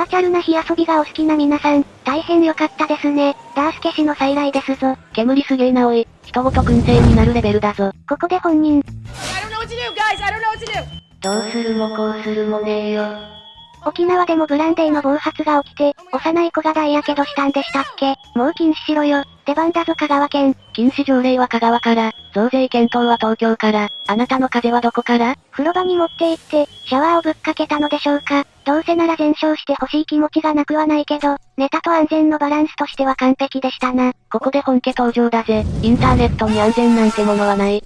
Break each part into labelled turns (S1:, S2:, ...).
S1: バーチャルな火遊びがお好きな皆さん、大変良かったですね。ダースケ氏の再来ですぞ。
S2: 煙すげえなおい。人ごと燻製になるレベルだぞ。
S1: ここで本人。
S2: どうするもこうするもねえよ。
S1: 沖縄でもブランデーの暴発が起きて、幼い子が大やけどしたんでしたっけ？もう禁止しろよ。出番だぞ香川県。
S2: 禁止条例は香川から、増税検討は東京から、あなたの風はどこから？
S1: 風呂場に持って行って、シャワーをぶっかけたのでしょうか。どうせなら全焼して欲しい気持ちがなくはないけど、ネタと安全のバランスとしては完璧でしたな。
S2: ここで本家登場だぜ。インターネットに安全なんてものはない。
S1: 一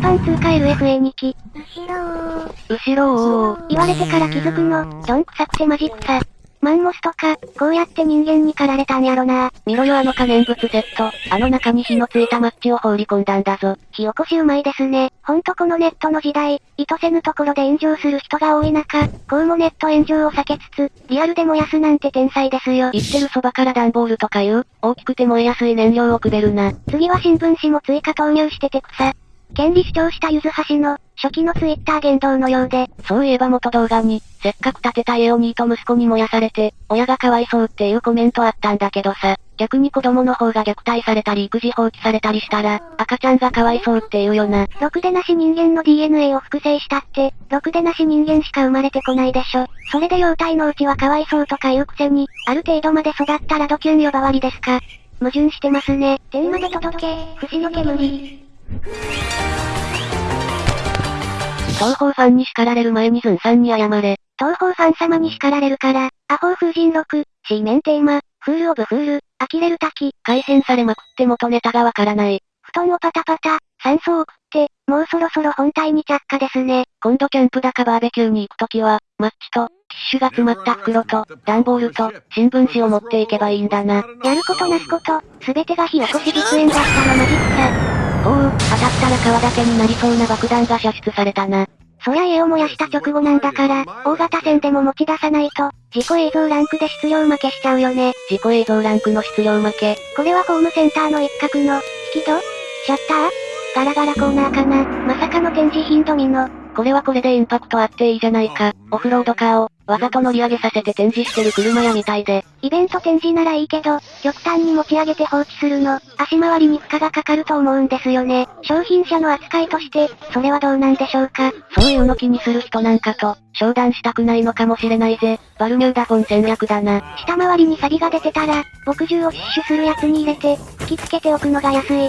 S1: 般通過 LFA2 機。
S2: 後ろー。後ろ
S1: ー。言われてから気づくの、どんくさくてマジ草。マンモスとか、こうやって人間に狩られたんやろな
S2: 見ろよあの可燃物セット。あの中に火のついたマッチを放り込んだんだぞ。
S1: 火起こしうまいですね。ほんとこのネットの時代、意図せぬところで炎上する人が多い中、こうもネット炎上を避けつつ、リアルで燃やすなんて天才ですよ。
S2: 言ってるそばから段ボールとかいう、大きくて燃えやすい燃料をくべるな。
S1: 次は新聞紙も追加投入してて草。権利主張したゆずはしの、初期のツイッター言動のようで。
S2: そういえば元動画に、せっかく建てた家をニーと息子に燃やされて、親がかわいそうっていうコメントあったんだけどさ、逆に子供の方が虐待されたり育児放棄されたりしたら、赤ちゃんがかわいそうって言うよな。
S1: ろくでなし人間の DNA を複製したって、ろくでなし人間しか生まれてこないでしょ。それで幼体のうちはかわいそうとか言うくせに、ある程度まで育ったらドキュン呼ばわりですか。矛盾してますね。天まで届け、不死の煙。
S2: 東方ファンに叱られる前にズンさんに謝れ。
S1: 東方ファン様に叱られるから、アホー風神録、C 面テーマ、フールオブフール、呆れる滝。
S2: 改変されまくって元ネタがわからない。
S1: 布団をパタパタ、酸素を送って、もうそろそろ本体に着火ですね。
S2: 今度キャンプだかバーベキューに行くときは、マッチと、ティッシュが詰まった袋と、段ボールと、新聞紙を持っていけばいいんだな。
S1: やることなすこと、すべてが火起こし実演だったのマジック
S2: おお、当たったら皮だけになりそうな爆弾が射出されたな。
S1: そりゃ家を燃やした直後なんだから、大型船でも持ち出さないと、事故映像ランクで質量負けしちゃうよね。
S2: 事故映像ランクの質量負け。
S1: これはホームセンターの一角の、引き戸？シャッター？ガラガラコーナーかな？まさかの展示品ドミノ。
S2: これはこれでインパクトあっていいじゃないか。オフロードカーを、わざと乗り上げさせて展示してる車屋みたいで。
S1: イベント展示ならいいけど、極端に持ち上げて放置するの、足回りに負荷がかかると思うんですよね。商品車の扱いとして、それはどうなんでしょうか。
S2: そういうの気にする人なんかと、商談したくないのかもしれないぜ。バルミューダフォン戦略だな。
S1: 下回りに錆が出てたら、墨汁をシュッシュするやつに入れて、吹き付けておくのが安い。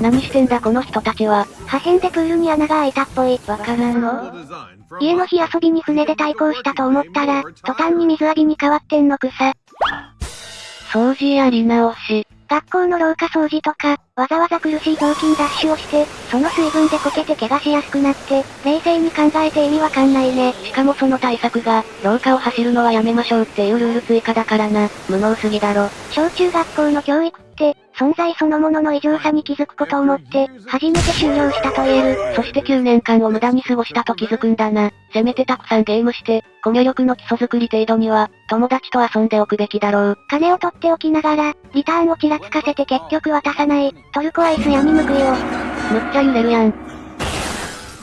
S2: 何してんだこの人たちは。
S1: 破片でプールに穴が開いたっぽい。
S2: わからんの
S1: 家の火遊びに船で対抗したと思ったら、途端に水浴びに変わってんの草。
S2: 掃除やり直し。
S1: 学校の廊下掃除とか、わざわざ苦しい雑巾ダッシュをして、その水分でこけて怪我しやすくなって、冷静に考えて意味わかんないね。
S2: しかもその対策が、廊下を走るのはやめましょうっていうルール追加だからな。無能すぎだろ。
S1: 小中学校の教育って、存在そのものの異常さに気づくことをもって、初めて終了したと言える。
S2: そして9年間を無駄に過ごしたと気づくんだな。せめてたくさんゲームして、コミュ力の基礎作り程度には、友達と遊んでおくべきだろう。
S1: 金を取っておきながら、リターンをちらつかせて結局渡さない、トルコアイス闇報いを。
S2: むっちゃ揺れるやん。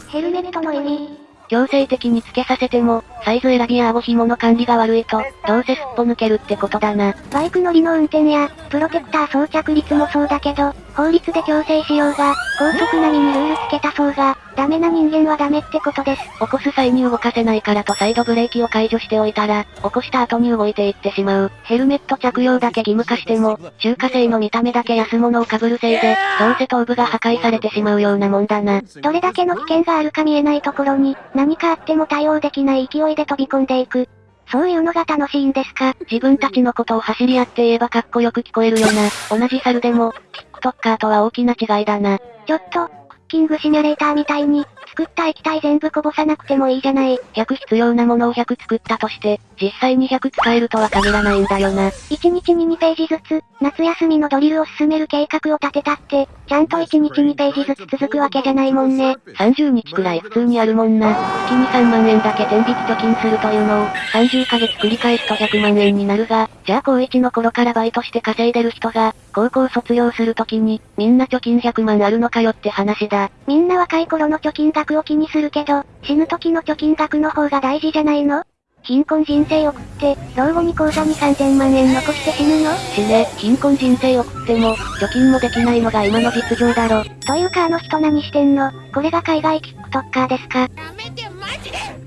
S1: ヘルメットの意味。
S2: 強制的につけさせても、サイズ選びや顎紐の管理が悪いと、どうせすっぽ抜けるってことだな。
S1: バイク乗りの運転や、プロテクター装着率もそうだけど、法律で強制しようが、高速並みにルールつけたそうが、ダメな人間はダメってことです。
S2: 起こす際に動かせないからとサイドブレーキを解除しておいたら、起こした後に動いていってしまう。ヘルメット着用だけ義務化しても、中華製の見た目だけ安物を被るせいで、どうせ頭部が破壊されてしまうようなもんだな。
S1: どれだけの危険があるか見えないところに、何かあっても対応できない勢いで飛び込んでいく。そういうのが楽しいんですか？
S2: 自分たちのことを走り合って言えばかっこよく聞こえるよな。同じ猿でも、TikToker とは大きな違いだな。
S1: ちょっと、クッキングシミュレーターみたいに、作った液体全部こぼさなくてもいいじゃない。
S2: 100必要なものを100作ったとして、実際に100使えるとは限らないんだよな。
S1: 1日に2ページずつ、夏休みのドリルを進める計画を立てたって、ちゃんと1日2ページずつ続くわけじゃないもんね。
S2: 30日くらい普通にあるもんな。月に3万円だけ天引き貯金するというのを、30ヶ月繰り返すと100万円になるが、じゃあ高1の頃からバイトして稼いでる人が、高校卒業するときに、みんな貯金100万あるのかよって話だ。
S1: みんな若い頃の貯金額を気にするけど、死ぬ時の貯金額の方が大事じゃないの？貧困人生送って、老後に口座に3000万円残して死ぬの？
S2: 死ね、貧困人生送っても、貯金もできないのが今の実情だろ。
S1: というかあの人何してんの？これが海外キックトッカーですか？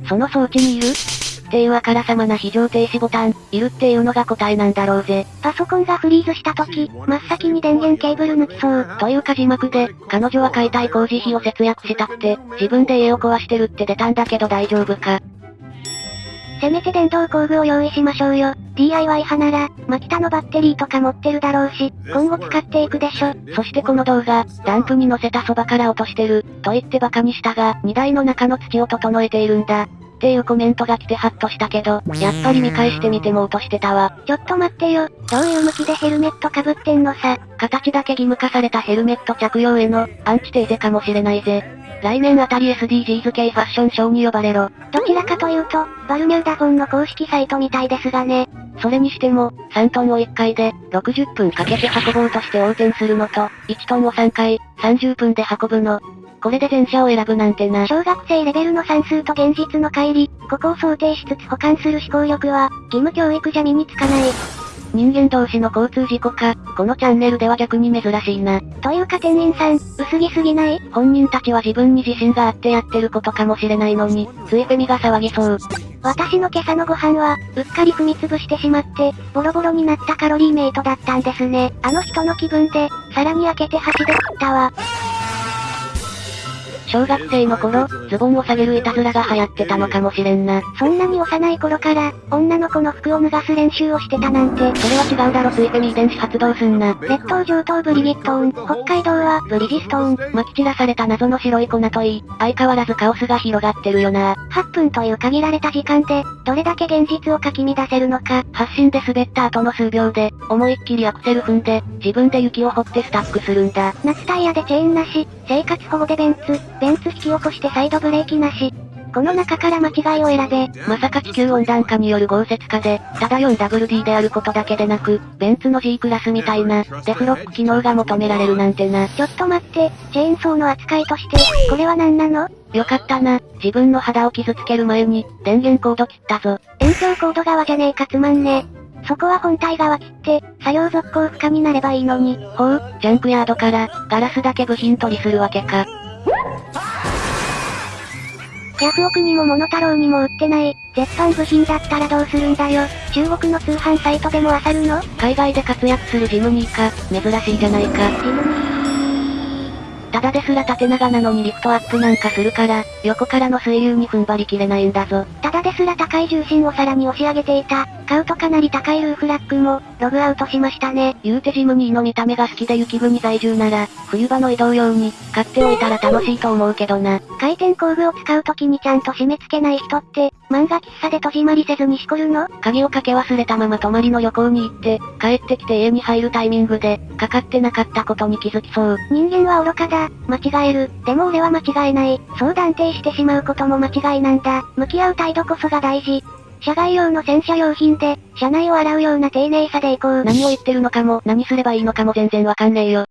S2: その装置にいる？っていうあからさまな非常停止ボタン、いるっていうのが答えなんだろうぜ。
S1: パソコンがフリーズした時、真っ先に電源ケーブル抜きそう。
S2: というか字幕で、彼女は解体工事費を節約したくて、自分で家を壊してるって出たんだけど大丈夫か。
S1: せめて電動工具を用意しましょうよ。DIY 派なら、マキタのバッテリーとか持ってるだろうし、今後使っていくでしょ。
S2: そしてこの動画、ダンプに乗せたそばから落としてる、と言って馬鹿にしたが、荷台の中の土を整えているんだ。っていうコメントが来てハッとしたけど、やっぱり見返してみても落としてたわ。
S1: ちょっと待ってよ、どういう向きでヘルメット被ってんのさ。
S2: 形だけ義務化されたヘルメット着用への、アンチテーゼかもしれないぜ。来年あたり SDGs 系ファッションショーに呼ばれろ。
S1: どちらかというと、バルミューダフォンの公式サイトみたいですがね。
S2: それにしても、3トンを1回で、60分かけて運ぼうとして横転するのと、1トンを3回、30分で運ぶの、これで前者を選ぶなんてな。
S1: 小学生レベルの算数と現実の乖離、ここを想定しつつ保管する思考力は、義務教育じゃ身につかない。
S2: 人間同士の交通事故か、このチャンネルでは逆に珍しいな。
S1: というか店員さん、薄着すぎない？
S2: 本人たちは自分に自信があってやってることかもしれないのに、ついフェミが騒ぎそう。
S1: 私の今朝のご飯は、うっかり踏みつぶしてしまって、ボロボロになったカロリーメイトだったんですね。あの人の気分で、さらに開けて箸で食ったわ。
S2: 小学生の頃、ズボンを下げるいたずらが流行ってたのかもしれんな。
S1: そんなに幼い頃から、女の子の服を脱がす練習をしてたなんて。
S2: それは違うだろツイフェミ遺伝子発動すんな。
S1: 列島上等ブリギットーン、北海道はブリジストー
S2: ン。撒き散らされた謎の白い粉といい、相変わらずカオスが広がってるよな。
S1: 8分という限られた時間で、どれだけ現実をかき乱せるのか。
S2: 発進で滑った後の数秒で、思いっきりアクセル踏んで、自分で雪を掘ってスタックするんだ。
S1: 夏タイヤでチェーンなし、生活保護でベンツ、ベンツ引き起こしてサイドブレーキなし。この中から間違いを選べ。
S2: まさか地球温暖化による豪雪化で、ただ 4WD であることだけでなく、ベンツの G クラスみたいな、デフロック機能が求められるなんてな。
S1: ちょっと待って、チェーンソーの扱いとして、これは何なの？
S2: よかったな。自分の肌を傷つける前に、電源コード切ったぞ。
S1: 延長コード側じゃねえかつまんねえ。そこは本体側切って、作業続行不可になればいいのに。
S2: ほう、ジャンクヤードから、ガラスだけ部品取りするわけか。
S1: ヤフオクにもモノタロウにも売ってない、絶版部品だったらどうするんだよ。中国の通販サイトでも漁るの？
S2: 海外で活躍するジムニーか、珍しいじゃないか。
S1: ジムニー。
S2: ただですら縦長なのにリフトアップなんかするから、横からの水流に踏ん張りきれないんだぞ。
S1: ただですら高い重心をさらに押し上げていた、買うとかなり高いルーフラッグも、ログアウトしましたね。
S2: 言うてジムニーの見た目が好きで雪国在住なら、冬場の移動用に、買っておいたら楽しいと思うけどな。
S1: 回転工具を使うときにちゃんと締め付けない人って、漫画喫茶で戸締まりせずにしこるの？
S2: 鍵をかけ忘れたまま泊まりの旅行に行って、帰ってきて家に入るタイミングで、かかってなかったことに気づきそう。
S1: 人間は愚かだ、間違える。でも俺は間違えない。そう断定してしまうことも間違いなんだ。向き合う態度こそが大事。社外用の洗車用品で、車内を洗うような丁寧さでいこう。
S2: 何を言ってるのかも、何すればいいのかも全然わかんねえよ。